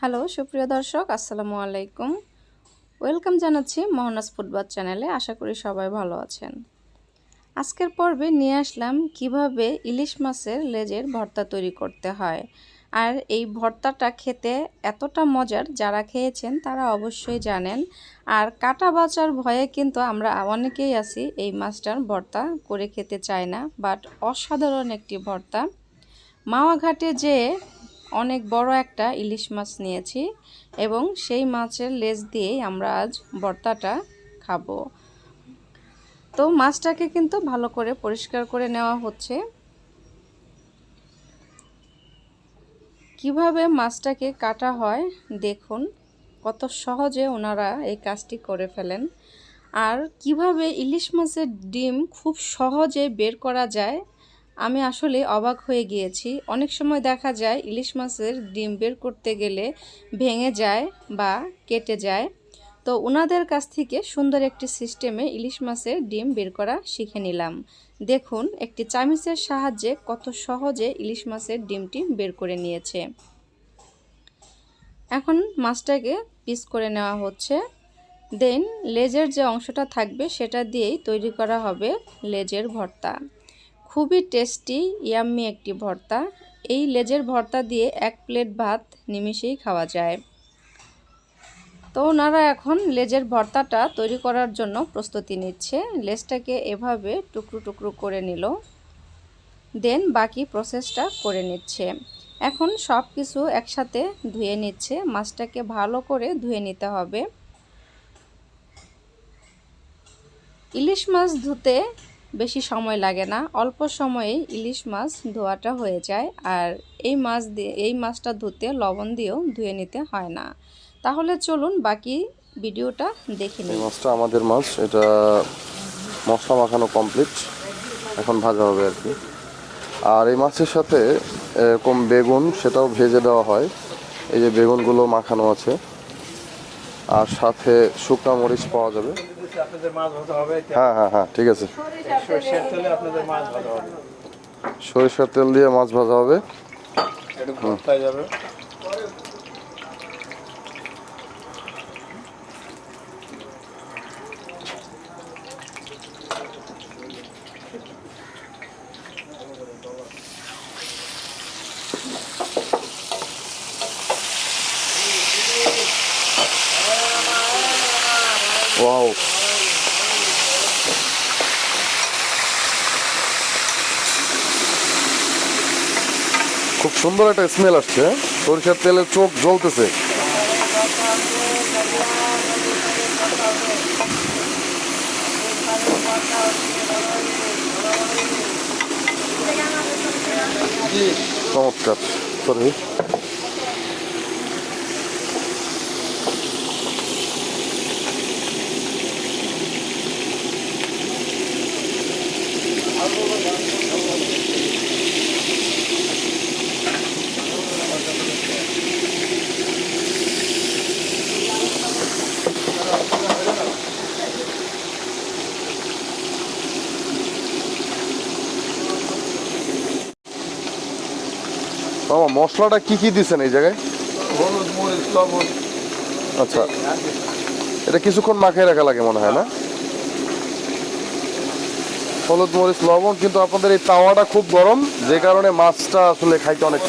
Hello, সুপ্রিয় দর্শক, আসসালামু আলাইকুম। ওয়েলকাম জানাচ্ছি মোহনাস ফুটবল চ্যানেলে, আশা করি সবাই ভালো আছেন। আজকের পর্বে নিয়ে আসলাম কীভাবে ইলিশ মাছের লেজের ভর্তা তৈরি করতে হয়। আর এই ভর্তাটা খেতে এতটা মজার, যারা খেয়েছেন তারা অবশ্যই জানেন। আর কাটা বাচার ভয়ে কিন্তু আমরা অনেকেই আছি এই মাছটার ভর্তা করে খেতে চাই না, বাট অসাধারণ একটি ভর্তা। মাওয়া ঘাটে যেয়ে অনেক বড় একটা ইলিশ মাছ নিয়েছি এবং সেই মাছের লেজ দিয়েই আমরা আজ ভর্তাটা খাব। তো মাছটাকে কিন্তু ভালো করে পরিষ্কার করে নেওয়া হচ্ছে। কীভাবে মাছটাকে কাটা হয় দেখুন, কত সহজে ওনারা এই কাজটি করে ফেলেন। আর কীভাবে ইলিশ মাছের ডিম খুব সহজে বের করা যায় আমি আসলে অবাক হয়ে গিয়েছি। অনেক সময় দেখা যায় ইলিশ মাছের ডিম বের করতে গেলে ভেঙে যায় বা কেটে যায়। তো ওনাদের কাছ থেকে সুন্দর একটি সিস্টেমে ইলিশ মাছের ডিম বের করা শিখে নিলাম। দেখুন, একটি চামিচের সাহায্যে কত সহজে ইলিশ মাছের ডিমটি বের করে নিয়েছে। এখন মাছটাকে পিস করে নেওয়া হচ্ছে। দেন লেজের যে অংশটা থাকবে সেটা দিয়েই তৈরি করা হবে লেজের ভর্তা। খুবই টেস্টি, ইয়াম্মি একটি ভর্তা। এই লেজের ভর্তা দিয়ে এক প্লেট ভাত নিমিষেই খাওয়া যায়। তো ওনারা এখন লেজের ভর্তাটা তৈরি করার জন্য প্রস্তুতি নিচ্ছে। লেজটাকে এভাবে টুকরো টুকরো করে নিল। দেন বাকি প্রসেসটা করে নিচ্ছে। এখন সব কিছু একসাথে ধুয়ে নিচ্ছে। মাছটাকে ভালো করে ধুয়ে নিতে হবে। ইলিশ মাছ ধুতে বেশি সময় লাগে না। অল্প সময়ে ইলিশ মাছ ধোয়াটা হয়ে যায় আর এই মাছ দিয়ে, এই মাছটা ধুতে, লবণ দিয়েও ধুয়ে নিতে হয় না। তাহলে চলুন বাকি ভিডিওটা দেখে নিই। মাছটা আমাদের মাছ, এটা মশলা মাখানো কমপ্লিট এখন ভাজা হবে আর কি। আর এই মাছের সাথে এরকম বেগুন, সেটাও ভেজে দেওয়া হয়। এই যে বেগুনগুলো মাখানো আছে। আর সাথে শুকনা মরিচ পাওয়া যাবে। আপনাদের মাছ ভাজা হবে হ্যাঁ হ্যাঁ হ্যাঁ ঠিক আছে। সরষের তেলে আপনাদের মাছ ভাজা হবে। সরিষার তেল দিয়ে মাছ ভাজা হবে। একটু ভর্তায় যাবে। ওয়াও। খুব সুন্দর একটা স্মেল আসছে হ্যাঁ? সরিষার তেলের চোখ জ্বলতেছে চমৎকার সরি মামা মশলাটা কি কি দিচ্ছেন এই জায়গায়? হলুদ মরিচ লবণ। আচ্ছা। এটা কিছুক্ষণ মাখিয়ে রাখা লাগে মনে হয় না? হলুদ মরিচ লবণ কিন্তু আপনাদের এই তাওয়াটা খুব গরম যে কারণে মাছটা আসলে খাইতে অনেক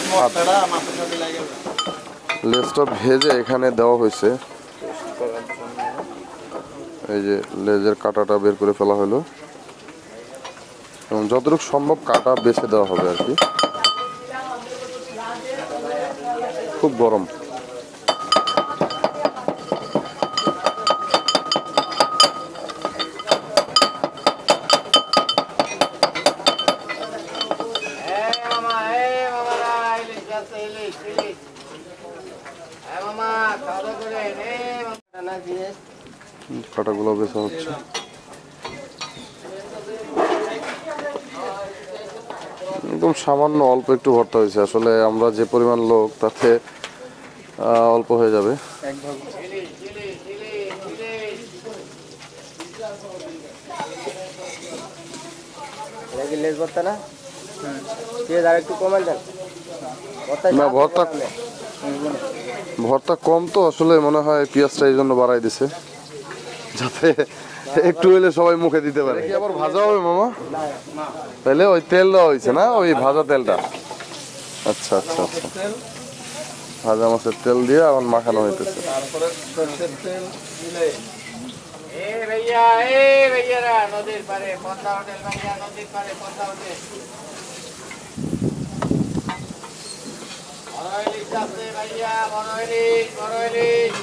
লেজটা ভেজে এখানে দেওয়া হয়েছে। এই যে লেজের কাঁটাটা বের করে ফেলা হলো। এবং যতটুকু সম্ভব কাটা বেছে দেওয়া হবে আর কি খুব গরম মামা এ মামারা ইলিশ আছে ইলিশ ইলিশ হ্যাঁ মামা খাওয়া দাওয়া করে নে না দিয়ে কাটাগুলো বেছে হচ্ছে। একদম সামান্য অল্প একটু ভর্তা হয়েছে। আসলে আমরা যে পরিমাণ লোক তাতে অল্প হয়ে যাবে। না? ভর্তা ভর্তা কম তো আসলে মনে হয় পেঁয়াজটা এই জন্য বাড়াই দিছে। যাতে একটু হইলে সবাই মুখে দিতে পারে। কি আবার ভাজা হবে মামা। তাহলে ওই তেল দেওয়া হয়েছে না? ওই ভাজা তেলটা। আচ্ছা আচ্ছা আচ্ছা। ভাজা মাছের তেল দিয়ে এখন মাখানো হইতেছে। বড় ইলিশ বড় ইলিশ বড় ইলিশ